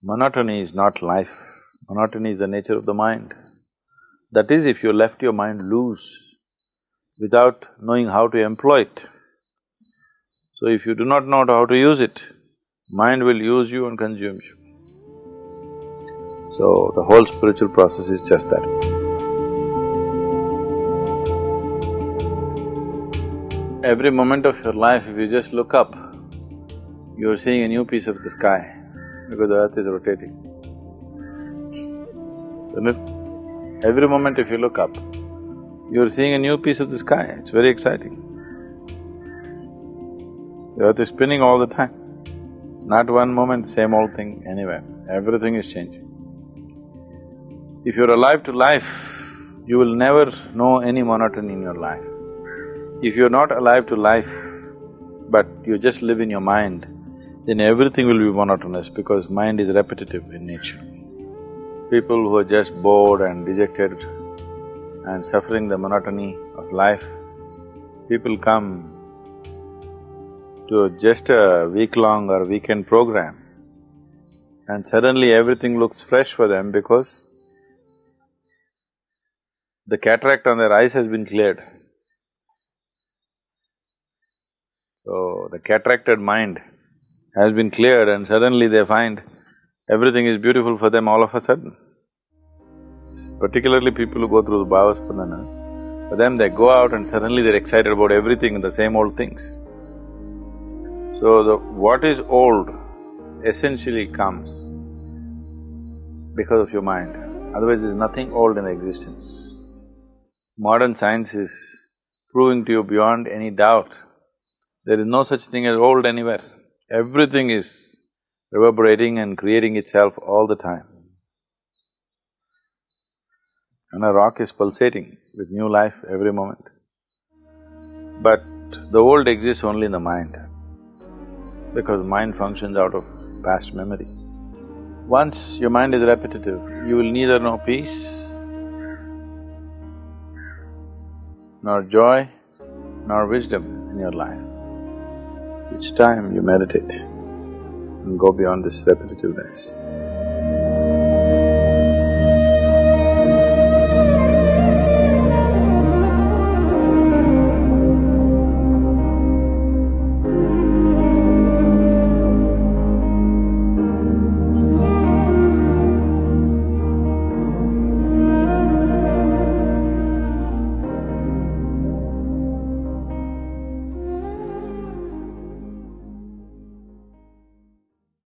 Monotony is not life, monotony is the nature of the mind. That is, if you left your mind loose without knowing how to employ it. So if you do not know how to use it, mind will use you and consume you. So the whole spiritual process is just that. Every moment of your life, if you just look up, you're seeing a new piece of the sky because the earth is rotating. Isn't it? Every moment if you look up, you're seeing a new piece of the sky, it's very exciting. The earth is spinning all the time. Not one moment, same old thing anywhere, everything is changing. If you're alive to life, you will never know any monotony in your life. If you're not alive to life, but you just live in your mind, then everything will be monotonous because mind is repetitive in nature people who are just bored and dejected and suffering the monotony of life, people come to just a week-long or weekend program and suddenly everything looks fresh for them because the cataract on their eyes has been cleared. So, the cataracted mind has been cleared and suddenly they find everything is beautiful for them all of a sudden. Particularly people who go through the Bhavaspandana, for them they go out and suddenly they're excited about everything and the same old things. So the… what is old essentially comes because of your mind, otherwise there's nothing old in existence. Modern science is proving to you beyond any doubt, there is no such thing as old anywhere. Everything is reverberating and creating itself all the time. And a rock is pulsating with new life every moment. But the old exists only in the mind, because mind functions out of past memory. Once your mind is repetitive, you will neither know peace, nor joy, nor wisdom in your life. Each time you meditate, and go beyond this repetitiveness.